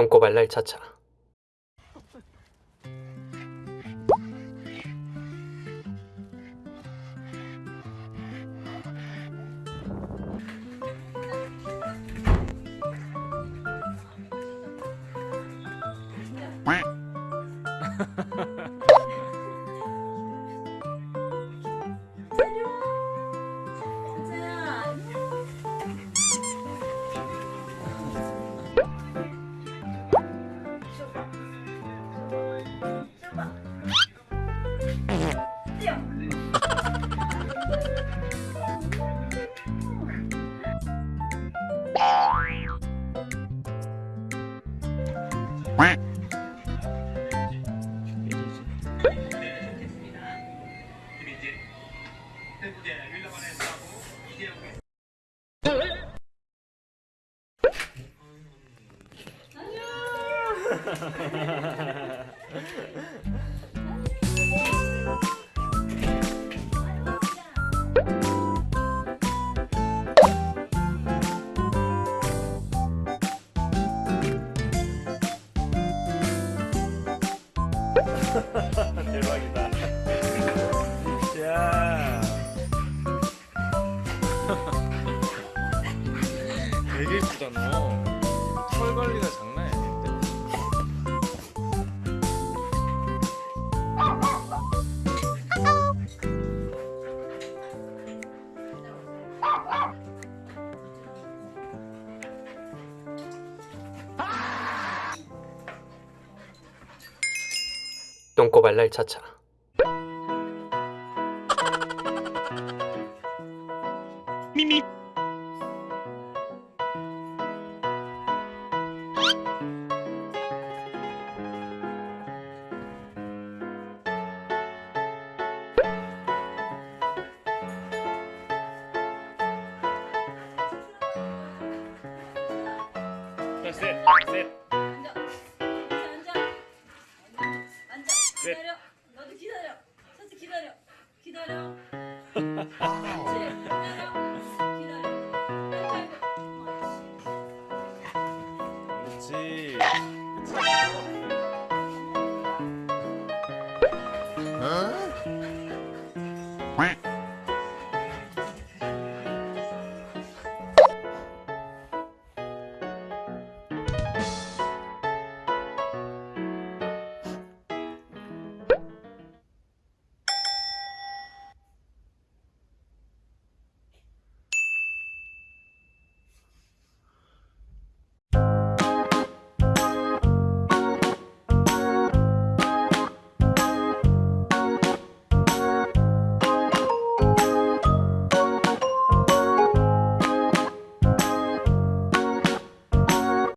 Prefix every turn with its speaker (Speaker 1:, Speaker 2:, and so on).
Speaker 1: 똥꼬발랄 차차 Ha ha ha ha.
Speaker 2: 대박이다. 야. 되게 예쁘다 너. 털 관리가 장난
Speaker 1: 똥꼬 발랄 차차
Speaker 2: 미미. 셋, 셋. 기다려. 너도 기다려. 서서 기다려. 기다려. 그렇지. 그렇지. 어? 어?